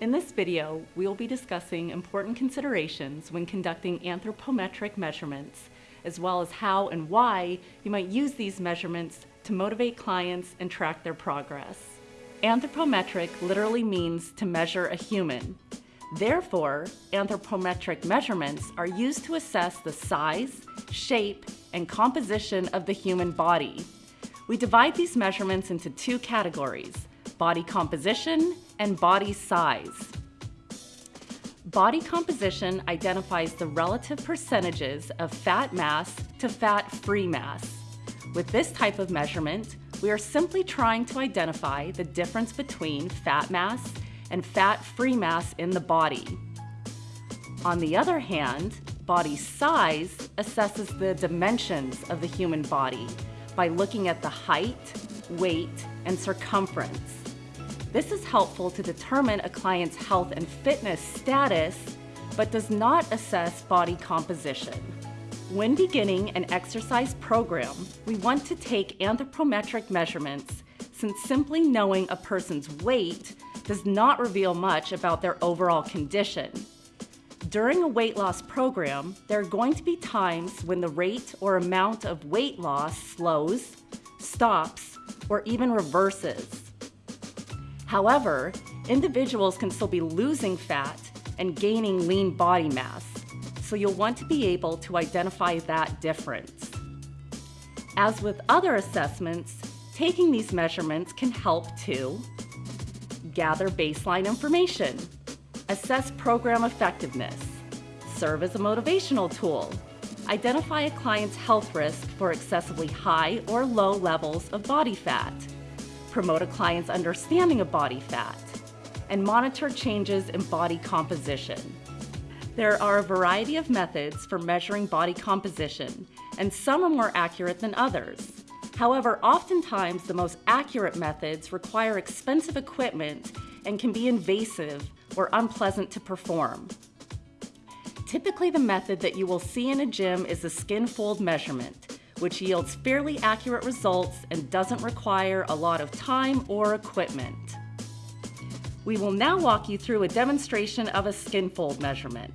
In this video, we will be discussing important considerations when conducting anthropometric measurements, as well as how and why you might use these measurements to motivate clients and track their progress. Anthropometric literally means to measure a human. Therefore, anthropometric measurements are used to assess the size, shape, and composition of the human body. We divide these measurements into two categories, body composition and body size. Body composition identifies the relative percentages of fat mass to fat-free mass. With this type of measurement, we are simply trying to identify the difference between fat mass and fat-free mass in the body. On the other hand, body size assesses the dimensions of the human body by looking at the height, weight, and circumference. This is helpful to determine a client's health and fitness status, but does not assess body composition. When beginning an exercise program, we want to take anthropometric measurements since simply knowing a person's weight does not reveal much about their overall condition. During a weight loss program, there are going to be times when the rate or amount of weight loss slows, stops, or even reverses. However, individuals can still be losing fat and gaining lean body mass, so you'll want to be able to identify that difference. As with other assessments, taking these measurements can help to gather baseline information, assess program effectiveness, serve as a motivational tool, identify a client's health risk for excessively high or low levels of body fat, promote a client's understanding of body fat, and monitor changes in body composition. There are a variety of methods for measuring body composition, and some are more accurate than others. However, oftentimes the most accurate methods require expensive equipment and can be invasive or unpleasant to perform. Typically the method that you will see in a gym is the skin fold measurement, which yields fairly accurate results and doesn't require a lot of time or equipment. We will now walk you through a demonstration of a skin fold measurement.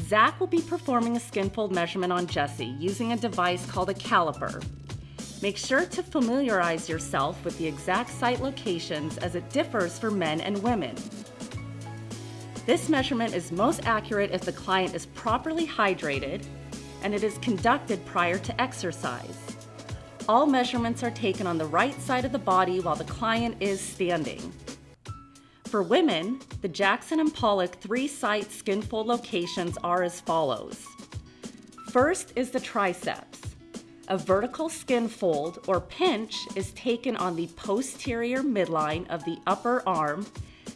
Zach will be performing a skin fold measurement on Jesse using a device called a caliper. Make sure to familiarize yourself with the exact site locations as it differs for men and women. This measurement is most accurate if the client is properly hydrated and it is conducted prior to exercise. All measurements are taken on the right side of the body while the client is standing. For women, the Jackson and Pollock three-site skin fold locations are as follows. First is the triceps. A vertical skin fold or pinch is taken on the posterior midline of the upper arm,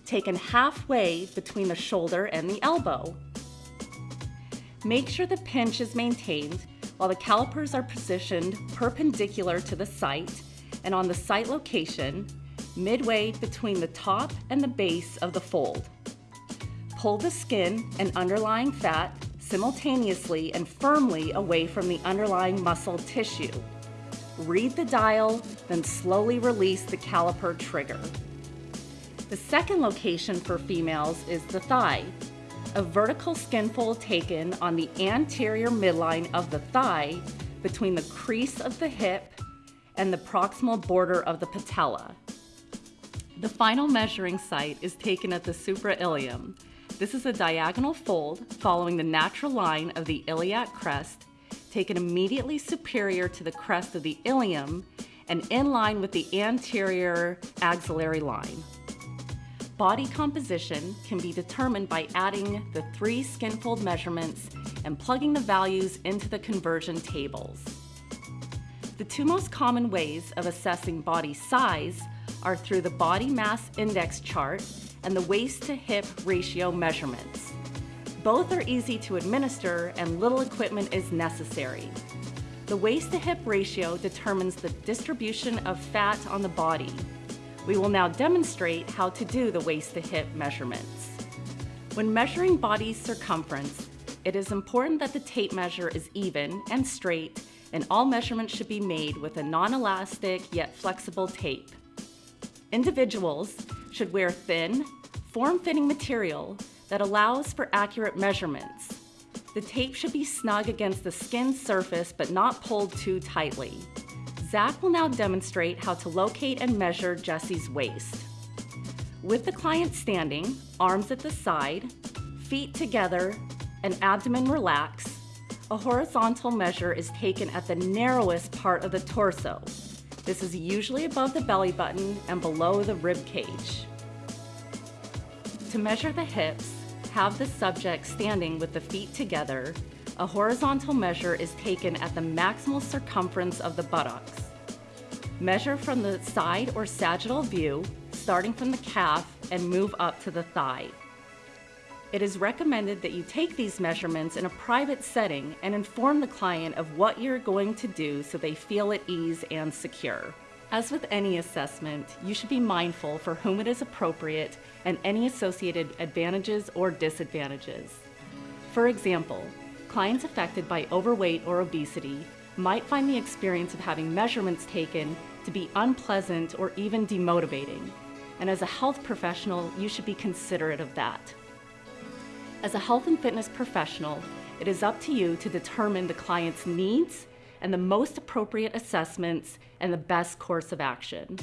taken halfway between the shoulder and the elbow. Make sure the pinch is maintained while the calipers are positioned perpendicular to the site and on the site location midway between the top and the base of the fold. Pull the skin and underlying fat simultaneously and firmly away from the underlying muscle tissue. Read the dial, then slowly release the caliper trigger. The second location for females is the thigh. A vertical skin fold taken on the anterior midline of the thigh between the crease of the hip and the proximal border of the patella. The final measuring site is taken at the suprailium. This is a diagonal fold following the natural line of the iliac crest, taken immediately superior to the crest of the ilium and in line with the anterior axillary line. Body composition can be determined by adding the three skinfold measurements and plugging the values into the conversion tables. The two most common ways of assessing body size are through the body mass index chart and the waist to hip ratio measurements. Both are easy to administer and little equipment is necessary. The waist to hip ratio determines the distribution of fat on the body. We will now demonstrate how to do the waist to hip measurements. When measuring body circumference, it is important that the tape measure is even and straight and all measurements should be made with a non-elastic yet flexible tape. Individuals should wear thin, form-fitting material that allows for accurate measurements. The tape should be snug against the skin surface but not pulled too tightly. Zach will now demonstrate how to locate and measure Jesse's waist. With the client standing, arms at the side, feet together, and abdomen relaxed, a horizontal measure is taken at the narrowest part of the torso. This is usually above the belly button and below the rib cage. To measure the hips, have the subject standing with the feet together. A horizontal measure is taken at the maximal circumference of the buttocks. Measure from the side or sagittal view, starting from the calf and move up to the thigh. It is recommended that you take these measurements in a private setting and inform the client of what you're going to do so they feel at ease and secure. As with any assessment, you should be mindful for whom it is appropriate and any associated advantages or disadvantages. For example, clients affected by overweight or obesity might find the experience of having measurements taken to be unpleasant or even demotivating. And as a health professional, you should be considerate of that. As a health and fitness professional, it is up to you to determine the client's needs and the most appropriate assessments and the best course of action.